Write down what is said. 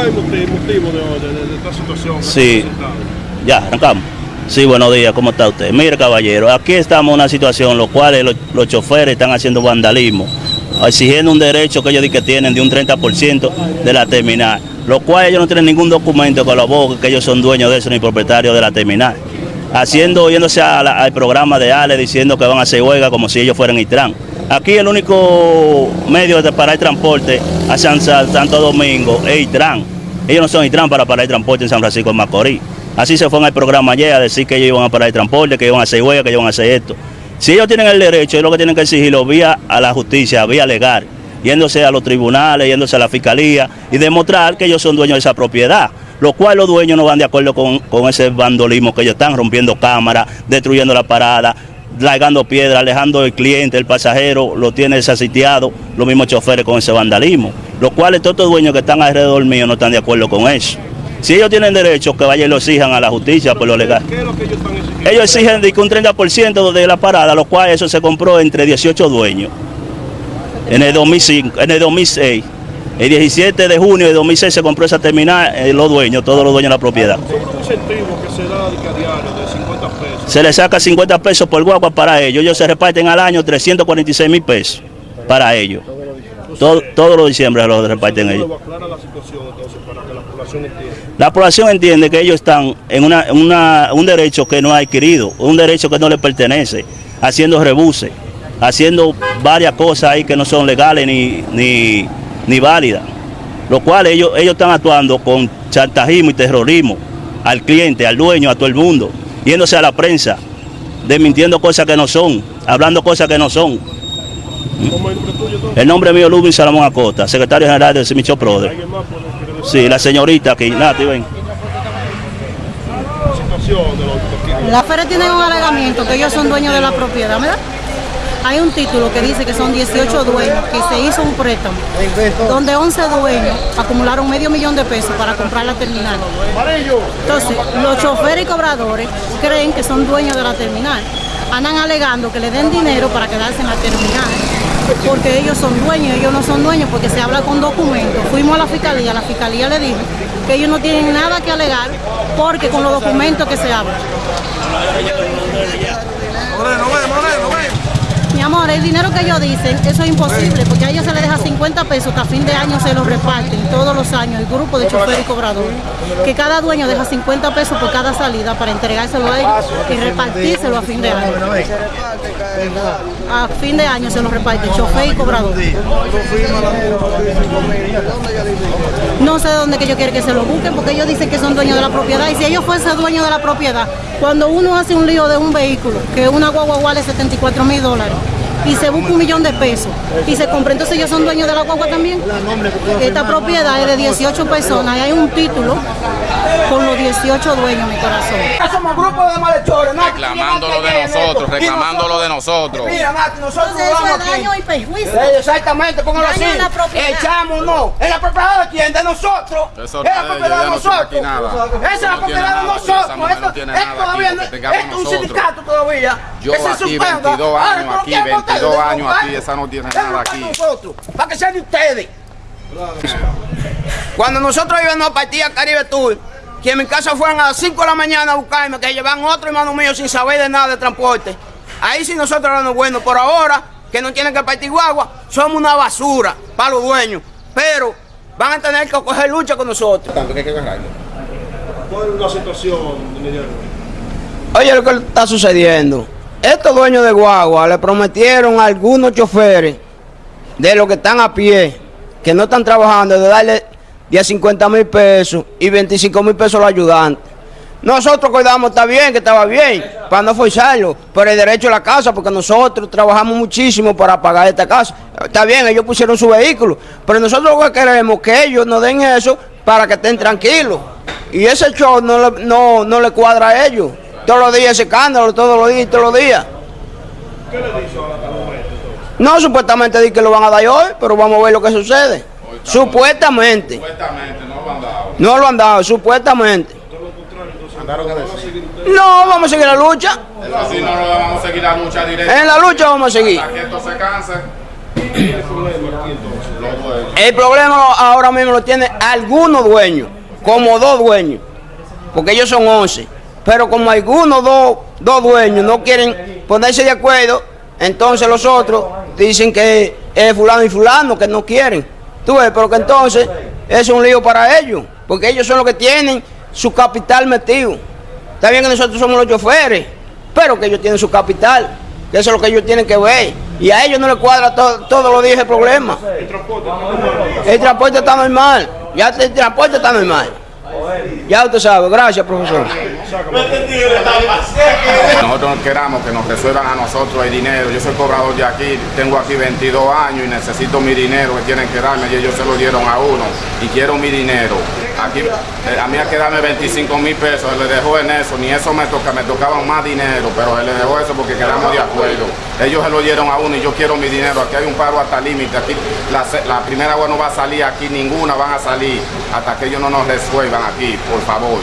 ¿Cuál es el motivo de, esta situación? Sí, ya, arrancamos. Sí, buenos días, ¿cómo está usted? Mire, caballero, aquí estamos en una situación, los cuales los, los choferes están haciendo vandalismo, exigiendo un derecho que ellos dicen que tienen de un 30% de la terminal, los cuales ellos no tienen ningún documento que lo abogue que ellos son dueños de eso ni propietarios de la terminal. Haciendo, yéndose al programa de Ale diciendo que van a hacer huelga como si ellos fueran Itran. Aquí el único medio de parar el transporte a San, Santo Domingo es Itran. Ellos no son Itran para parar el transporte en San Francisco de Macorís. Así se fue en el programa ayer a decir que ellos iban a parar el transporte, que iban a hacer huelga, que iban a hacer esto. Si ellos tienen el derecho, es lo que tienen que exigirlo vía a la justicia, vía legal, yéndose a los tribunales, yéndose a la fiscalía y demostrar que ellos son dueños de esa propiedad. Lo cual los dueños no van de acuerdo con, con ese vandolismo que ellos están rompiendo cámaras, destruyendo la parada, largando piedra, alejando el cliente, el pasajero, lo tiene desasitiado, los mismos choferes con ese vandalismo. Los cuales todos los dueños que están alrededor mío no están de acuerdo con eso. Si ellos tienen derecho, que vayan y lo exijan a la justicia por lo legal. ¿Qué es lo que ellos están exigiendo? Ellos exigen de que un 30% de la parada, lo cual eso se compró entre 18 dueños. En el 2005, en el 2006. El 17 de junio de 2006 se compró esa terminal, eh, los dueños, todos los dueños de la propiedad. Que se da de que a diario de 50 pesos. Se le saca 50 pesos por guagua para ellos. Ellos se reparten al año 346 mil pesos para ellos. Todo, todos los diciembre lo reparten ellos. ¿Cómo aclara la población entiende que ellos están en una, un derecho que no ha adquirido, un derecho que no les pertenece, haciendo rebuses, haciendo varias cosas ahí que no son legales ni, ni, ni válidas. Lo cual ellos, ellos están actuando con chantajismo y terrorismo al cliente, al dueño, a todo el mundo, yéndose a la prensa, desmintiendo cosas que no son, hablando cosas que no son. ¿Cómo es el nombre mío es Lubin Salomón Acosta, secretario general de Semicho Prode. ¿Alguien más puede quiere decir Sí, la señorita aquí, la feria tiene un alegamiento que ellos son dueños de la propiedad. Hay un título que dice que son 18 dueños, que se hizo un préstamo, donde 11 dueños acumularon medio millón de pesos para comprar la terminal. Entonces, los choferes y cobradores creen que son dueños de la terminal. Andan alegando que le den dinero para quedarse en la terminal, porque ellos son dueños, ellos no son dueños, porque se habla con documentos. Fuimos a la fiscalía, la fiscalía le dijo que ellos no tienen nada que alegar, porque con los documentos que se hablan. Amor, el dinero que ellos dicen, eso es imposible, porque a ellos se les deja 50 pesos que a fin de año se los reparten todos los años el grupo de choferes y cobradores. Que cada dueño deja 50 pesos por cada salida para entregárselo a ellos y repartírselo a fin de año. A fin de año se los reparte chofer y cobrador. No sé dónde que ellos quieren que se lo busquen, porque ellos dicen que son dueños de la propiedad. Y si ellos fuesen dueños de la propiedad, cuando uno hace un lío de un vehículo, que una guagua vale 74 mil dólares, y se busca un millón de pesos, y se compra, entonces ellos son dueños de la guagua también. Esta propiedad es de 18 personas y hay un título con los 18 dueños, mi corazón. Somos grupos de malhechores, Nati. reclamando lo de nosotros, reclamando lo de nosotros. Mira, Nati, nosotros Entonces eso es aquí. daño y perjuicio. Eh, Exactamente, póngalo así. Echamos, no. ¿Es la propiedad de quién? De nosotros. Es es la propiedad de nosotros. aquí. Esa es la No tiene propiedad de nada, nosotros. Esto, no tiene esto nada todavía aquí, no- es un sindicato todavía. Yo aquí, suspenda. 22 Ahora, años ¿por aquí, qué votan 22 de años aquí, esa no tiene nada aquí. nosotros, Para que sean de ustedes. Cuando nosotros íbamos a partir a Caribe Tour, que en mi casa fueron a las 5 de la mañana a buscarme, que llevan otro hermano mío sin saber de nada de transporte. Ahí sí nosotros éramos buenos. Por ahora, que no tienen que partir guagua, somos una basura para los dueños. Pero van a tener que coger lucha con nosotros. ¿Cuál es la situación, Miguel? Oye lo que está sucediendo. Estos dueños de guagua le prometieron a algunos choferes de los que están a pie, que no están trabajando, de darle 10, 50 mil pesos y 25 mil pesos a los ayudantes. Nosotros cuidamos, está bien, que estaba bien, para no forzarlo, pero el derecho a la casa, porque nosotros trabajamos muchísimo para pagar esta casa. Está bien, ellos pusieron su vehículo, pero nosotros lo que queremos es que ellos nos den eso para que estén tranquilos. Y ese show no le, no, no le cuadra a ellos. Todos los días ese escándalo, todos los días, todos los días. ¿Qué le dice ahora? No, supuestamente di que lo van a dar hoy, pero vamos a ver lo que sucede. Supuestamente. Supuestamente no lo han dado. No lo han dado, supuestamente. No, vamos a seguir la lucha. Así no lo vamos a seguir la lucha directa. En la lucha vamos a seguir. Hasta que esto se canse. ¿Cuál es el problema ahora mismo lo tienen algunos dueños, como dos dueños, porque ellos son 11. Pero como algunos dos, dos dueños no quieren ponerse de acuerdo, entonces los otros dicen que es fulano y fulano, que no quieren. Pero que entonces es un lío para ellos, porque ellos son los que tienen su capital metido. Está bien que nosotros somos los choferes, pero que ellos tienen su capital, que eso es lo que ellos tienen que ver. Y a ellos no les cuadra to- todos los días el problema. El transporte está normal, ya el transporte está normal. Ya usted sabe, gracias profesor. Nosotros queramos que nos resuelvan a nosotros el dinero. Yo soy cobrador de aquí, tengo aquí 22 años y necesito mi dinero que tienen que darme y ellos se lo dieron a uno y quiero mi dinero. Aquí eh, a mí hay que darme 25 mil pesos, se le dejó en eso, ni eso me toca, me tocaban más dinero, pero se le dejó eso porque quedamos de acuerdo. Ellos se lo dieron a uno y yo quiero mi dinero. Aquí hay un paro hasta límite, aquí la, la primera agua no va a salir, aquí ninguna van a salir hasta que ellos no nos resuelvan aquí, por favor.